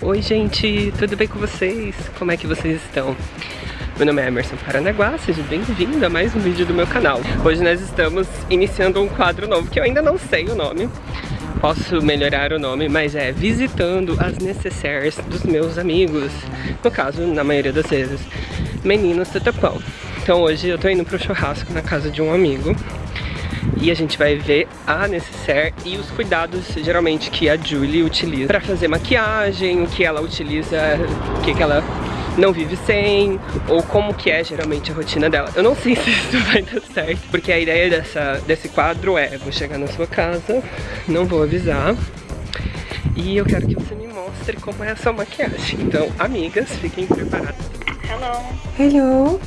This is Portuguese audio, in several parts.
Oi gente, tudo bem com vocês? Como é que vocês estão? Meu nome é Emerson Paranaguá, seja bem-vindo a mais um vídeo do meu canal. Hoje nós estamos iniciando um quadro novo que eu ainda não sei o nome. Posso melhorar o nome, mas é visitando as necessaires dos meus amigos. No caso, na maioria das vezes, meninos do Tapão. Então hoje eu tô indo pro churrasco na casa de um amigo e a gente vai ver a necessaire e os cuidados geralmente que a Julie utiliza para fazer maquiagem, o que ela utiliza, o que, que ela não vive sem, ou como que é geralmente a rotina dela. Eu não sei se isso vai dar certo, porque a ideia dessa, desse quadro é, vou chegar na sua casa, não vou avisar, e eu quero que você me mostre como é a sua maquiagem. Então, amigas, fiquem preparadas. Hello. Hello.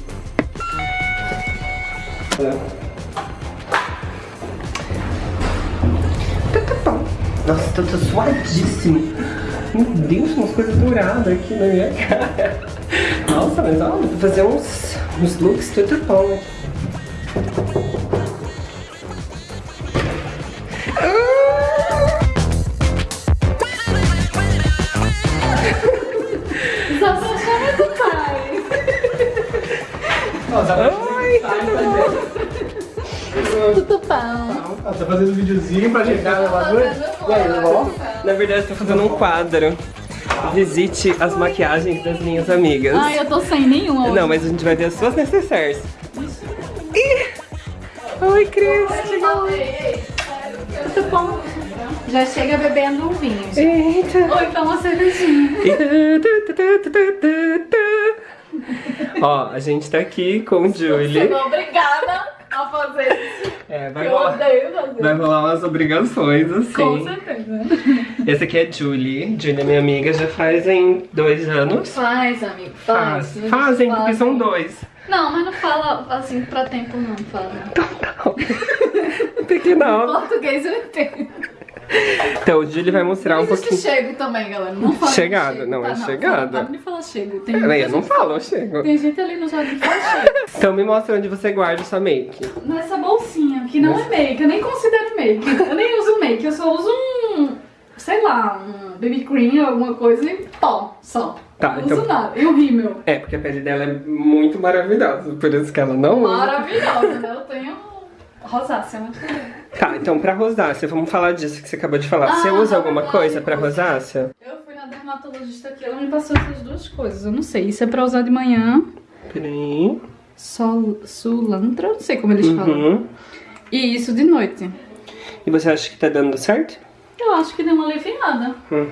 Tá, Nossa, tô, tô suadíssimo. Meu Deus, umas coisas douradas aqui na minha cara. Nossa, mas ó, vou fazer uns, uns looks tudo bom aqui. Fazendo um videozinho pra ajeitar o bagulho? E aí? Na verdade, eu tô fazendo um quadro. Visite as maquiagens das minhas amigas. Ai, eu tô sem nenhuma hoje. Não, mas a gente vai ver as suas necessaires. Ih! Oi, Cris! Tudo bom. Já chega bebendo um vinho. Eita! Ou então uma cervejinha. Ó, a gente tá aqui com o Julie. obrigada a fazer isso. É, vai Eu rolar, odeio fazer. vai rolar umas obrigações, assim. Com certeza. Essa aqui é Julie. Julie é minha amiga, já fazem dois anos. Faz, amigo, faz. Faz. Fazem, porque são dois. Não, mas não fala assim pra tempo não, fala. Tem que não. Português eu entendo. Então, o Julie vai mostrar um pouquinho. chego também, galera. Não fala Chegado, chego, não, tá? é chegado. Não, não fala chego. Tem eu não falo, eu chego. Tem gente ali no jardim que fala chego. Então me mostra onde você guarda sua make. Nessa bolsinha, que não é make, eu nem considero make. Eu nem uso make, eu só uso um, sei lá, um baby cream, alguma coisa e pó, só. Tá, não então- uso nada. E o rímel. É, porque a pele dela é muito maravilhosa, por isso que ela não usa. Maravilhosa, né? Eu tenho rosácea, né? Tá, então pra rosácea, vamos falar disso que você acabou de falar. você Ah, usa na alguma verdade, coisa pra rosácea? Eu fui na dermatologista aqui, ela me passou essas duas coisas. Eu não sei, isso é pra usar de manhã. Peraí. Sol, sulantra, não sei como eles falam. Uhum. E isso de noite. E você acha que tá dando certo? Eu acho que deu uma aliviada. Hum.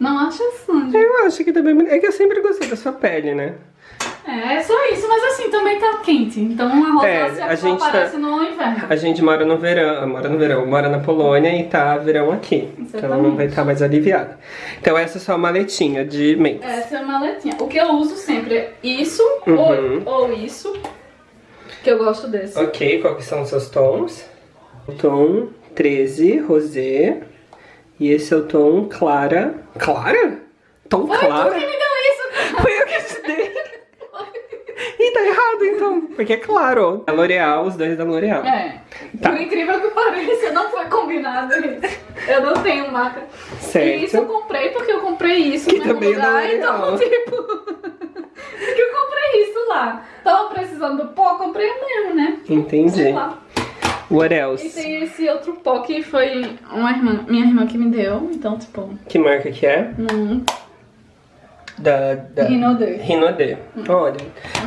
Não acha, Sandy? Eu acho que tá bem bonito. É que eu sempre gostei da sua pele, né? É, é só isso, mas assim, também tá quente. Então a É, rosácea a só gente tá- aparece no inverno. A gente mora no verão, mora no verão, mora na Polônia e tá verão aqui. Então ela não Exatamente. vai estar mais aliviada. Então essa é sua maletinha de make. Essa é a maletinha. O que eu uso sempre é isso Uhum. ou, ou isso. Que eu gosto desse. Ok, quais que são os seus tons? O tom 13, rosé. E esse é o tom clara. Clara? Tom Foi clara? tu que me deu isso, Foi eu que te dei. Ih, tá errado então. Porque é claro. É L'Oreal, os dois da L'Oreal. É. Tá. Por incrível que pareça, não foi combinado isso. Eu não tenho marca. Certo. E isso eu comprei porque eu comprei isso Que também é lugar. L'Oreal. Então, tipo. porque eu comprei isso lá. Tava precisando do pó, comprei o mesmo, né? Entendi. Sei lá. What E else? tem esse outro pó que foi uma irmã, minha irmã que me deu. Então, tipo. Que marca que é? Hum, Da. da... Rinode. Rinode. Olha.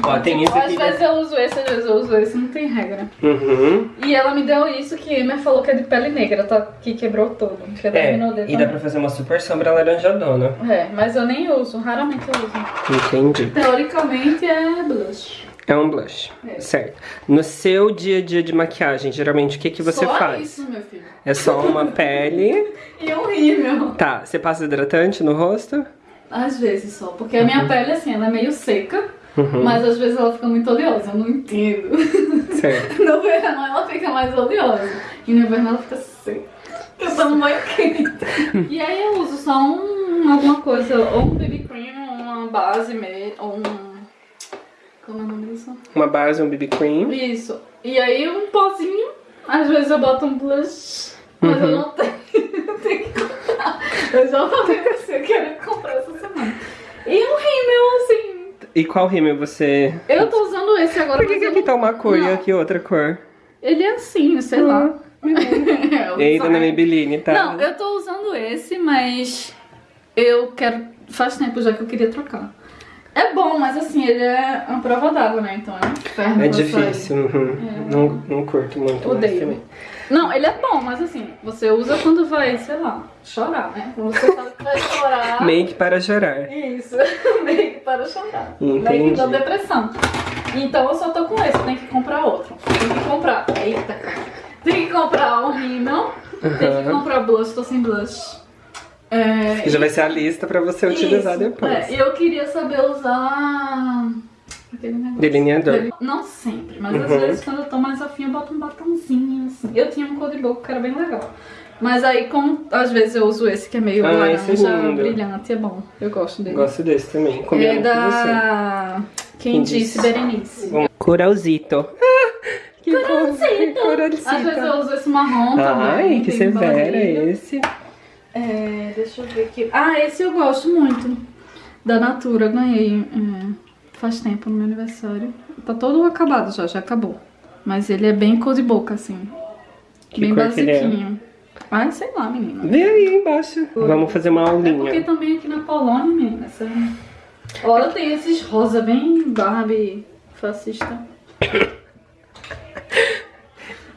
Ó, tem isso Às aqui. vezes eu uso esse, às vezes eu uso esse, não tem regra. Uhum. E ela me deu isso que Emer falou que é de pele negra, tá? Que quebrou todo. Que é da É, Rinode e dá pra fazer uma super sombra laranjadona. É, mas eu nem uso, raramente eu uso. Entendi. Teoricamente é blush. É um blush. É. Certo. No seu dia a dia de maquiagem, geralmente o que, que você só faz? isso, meu filho. É só uma pele. E um rímel. Tá, você passa hidratante no rosto? Às vezes só, porque a minha pele, assim, ela é meio seca. Uhum. Mas às vezes ela fica muito oleosa, eu não entendo. Certo. No verão ela fica mais oleosa. E no inverno ela fica seca. Eu tô no meio quente. E aí eu uso só um, alguma coisa, ou um BB cream, ou uma base mesmo, ou um... Como é o nome disso? Uma base, um BB cream. Isso. E aí um pozinho, às vezes eu boto um blush, mas eu Uhum. não tenho, eu tenho que. Eu já falei pra você que era comprar essa semana. E um rímel, assim. E qual rímel você... Eu tô usando esse agora. Por que, que eu aqui tá uma cor e aqui outra cor? Ele é assim, sei lá. É, o Ei, dona design. Maybelline, tá? Não, eu tô usando esse, mas eu quero. Faz tempo já que eu queria trocar. É bom, mas assim, ele é uma prova d'água, né? Então é um inferno. É difícil, uhum. não, não curto muito Odeio. Não, ele é bom, mas assim, você usa quando vai, sei lá, chorar, né? Quando você sabe que vai chorar. Make para chorar. Isso, que para chorar. Entendi. Que dá depressão. Então eu só tô com esse, tem que comprar outro. Tem que comprar. Eita. Tem que comprar um rímel. Tem que comprar blush, tô sem blush. É, já vai ser a lista pra você utilizar isso, depois. É, e eu queria saber usar. Aquele negócio. Delineador. Não sempre, mas às Uhum. vezes quando eu tô mais afim eu boto um batomzinho assim. Eu tinha um cor de boca que era bem legal. Mas aí, como às vezes eu uso esse que é meio Ah, é laranja, lindo. brilhante, é bom. Eu gosto dele. Gosto desse também. Combina é com você. da. Quem, Quem disse, disse? Berenice. Vamos. Coralzito. que Coralzito. Coralzito. Às vezes eu uso esse marrom também. Ai, que tem severa barulho. esse. É, deixa eu ver aqui. Ah, esse eu gosto muito. Da Natura, ganhei é, faz tempo no meu aniversário. Tá todo acabado já, já acabou. Mas ele é bem cor de boca, assim. Que bem é? basiquinho. Ai, sei lá, menina. Vê aí embaixo. Vamos fazer uma É porque aulinha. também aqui na Polônia, menina, essa... Olha, tem esses rosa bem Barbie fascista.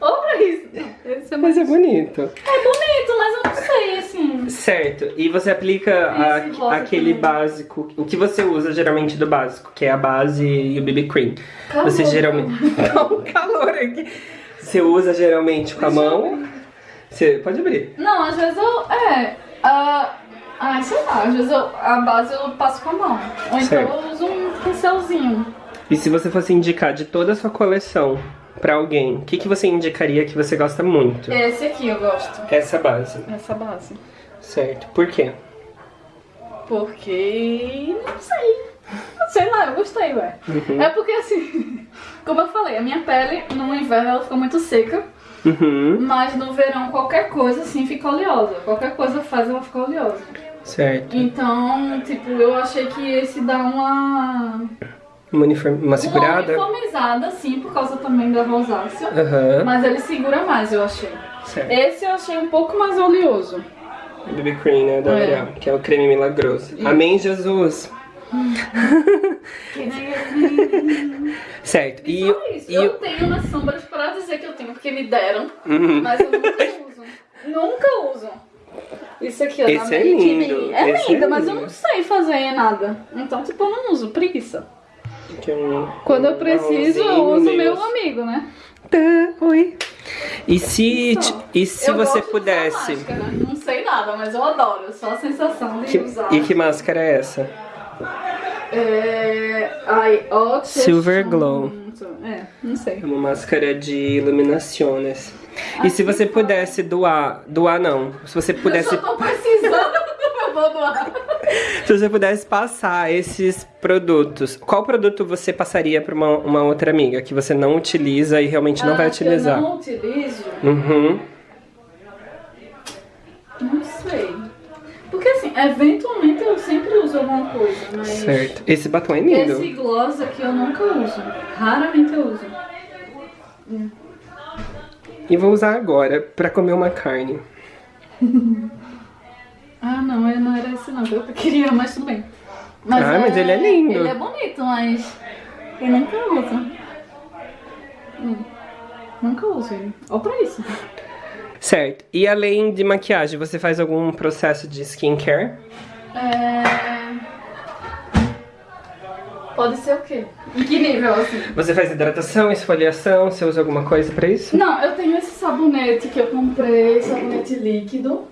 Olha isso. Esse é Mas mais... é bonito. É bonito, mas eu sei, assim... Certo. E você aplica a- aquele também. básico. O que você usa geralmente do básico, que é a base e o BB cream. Calor. Você geralmente. Tá um calor aqui. Você usa geralmente com a mão. Você pode abrir. Não, às vezes eu. É. ah, ai, sei lá, às vezes eu, a base eu passo com a mão. Ou então Certo. eu uso um pincelzinho. E se você fosse indicar de toda a sua coleção pra alguém, o que, que você indicaria que você gosta muito? Esse aqui eu gosto. Essa base. Essa base. Certo. Por quê? Porque. Não sei. Sei lá, eu gostei, ué. Uhum. É porque assim, como eu falei, a minha pele no inverno ela fica muito seca, Uhum. mas no verão qualquer coisa assim fica oleosa. Qualquer coisa faz ela ficar oleosa. Certo. Então, tipo, eu achei que esse dá uma. Uma, uma segurada? Uma uniformizada, assim, por causa também da rosácea. Aham. Mas ele segura mais, eu achei. Certo. Esse eu achei um pouco mais oleoso. BB cream, né? Da É. L'Oreal, que é o creme milagroso. Amém, Jesus. Certo. E, Só isso. e Eu tenho nas sombras pra dizer que eu tenho, porque me deram, Uhum. mas eu nunca uso. nunca uso. Isso aqui, ó, da Esse é Make lindo. É esse é linda, mas eu lindo. não sei fazer nada. Então, tipo, eu não uso, preguiça. Que é um- Quando eu preciso, eu uso meu assim. amigo, né? Tá, oi. E se, Só. e se eu você pudesse? máscara. Não sei nada, mas eu adoro. Só a sensação de Que- usar. e que máscara é essa? É... Ai, Silver Glow. É, não sei. É uma máscara de iluminações. E se você pudesse doar, doar não, se você Eu pudesse, só tô precisando, eu vou doar. se você pudesse passar esses produtos, qual produto você passaria para uma, uma outra amiga que você não utiliza e realmente não Ah, vai que utilizar? Eu não utilizo, Uhum. não sei. Porque assim, eventualmente eu sempre uso alguma coisa, mas Certo. Esse batom é lindo. esse gloss aqui eu nunca uso. Raramente eu uso. E vou usar agora pra comer uma carne. Ah, não, eu não era esse não, que eu queria, mas tudo bem. Ah, mas ele é lindo. Ele é bonito, mas eu nunca uso. Hum, Nunca uso ele. Olha pra isso. Certo. E além de maquiagem, você faz algum processo de skincare? É... Pode ser o quê? Em que nível, assim? Você faz hidratação, esfoliação? Você usa alguma coisa pra isso? Não, eu tenho esse sabonete que eu comprei, sabonete líquido.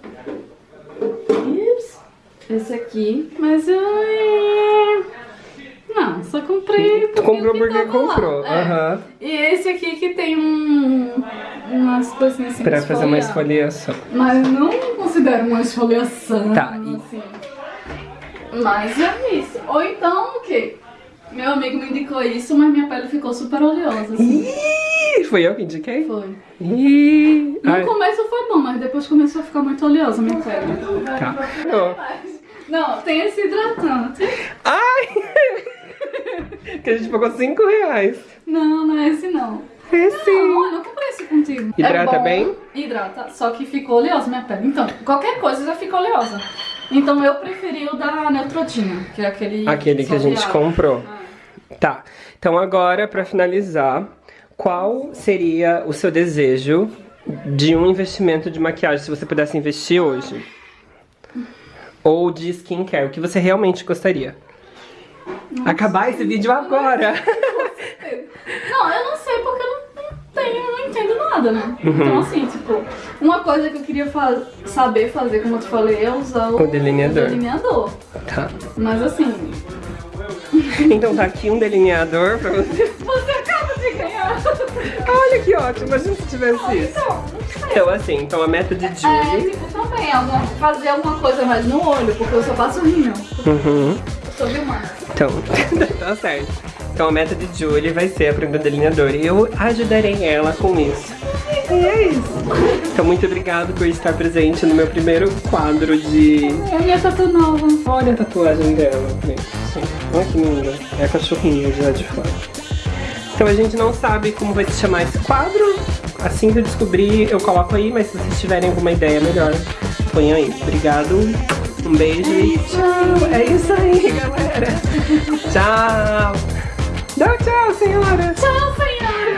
Esse aqui. Mas eu. é, Não, só comprei porque. Comprou porque comprou. É. Aham. E esse aqui que tem um. umas coisinhas assim. Pra fazer uma esfoliação. Mas não considero uma esfoliação. Tá, Assim. Mas é isso. Ou então o quê? Meu amigo me indicou isso, mas minha pele ficou super oleosa. Assim. Ih, foi eu que indiquei? Foi. Ih, No ai, começo foi bom, mas depois começou a ficar muito oleosa minha pele. tá. Não, tem esse hidratante. Ai! que a gente pagou 5 reais. Não, não é esse não. É sim. Não, olha, eu comprei esse contigo. Hidrata é bem? Hidrata, só que ficou oleosa minha pele. Então, qualquer coisa já fica oleosa. Então eu preferi o da Neutrogena, que é aquele... Aquele que a gente comprou. Ah. Tá. Então agora, pra finalizar, qual seria o seu desejo de um investimento de maquiagem, se você pudesse investir hoje? Ou de skincare, o que você realmente gostaria? Acabar esse vídeo agora! Não, eu não sei porque eu não, não tenho, não entendo nada, né? Uhum. Então assim, tipo, uma coisa que eu queria fa- saber fazer, como eu te falei, é usar o, O delineador. o delineador. Tá. Mas assim, Então tá aqui um delineador pra você. você acaba de ganhar. Olha que ótimo, imagina se tivesse isso. Então, não sei. Então assim, então a meta de É, Julie. tipo, também, alguma, fazer alguma coisa mais no olho, porque eu só passo. Uhum. Eu sou Vilmar. Então, tá certo. Então a meta de Julie vai ser aprender delineador e eu ajudarei ela com isso. E é isso. Então muito obrigado por estar presente no meu primeiro quadro de... É a minha tatu nova. Olha a tatuagem dela. gente. Olha que linda. É a cachorrinha de lá de fora. Então a gente não sabe como vai se chamar esse quadro. Assim que eu descobrir, eu coloco aí, mas se vocês tiverem alguma ideia melhor, acompanha aí. Obrigado. Um beijo e tchau. É isso aí, galera. tchau. Dá tchau, senhora. Tchau, senhora.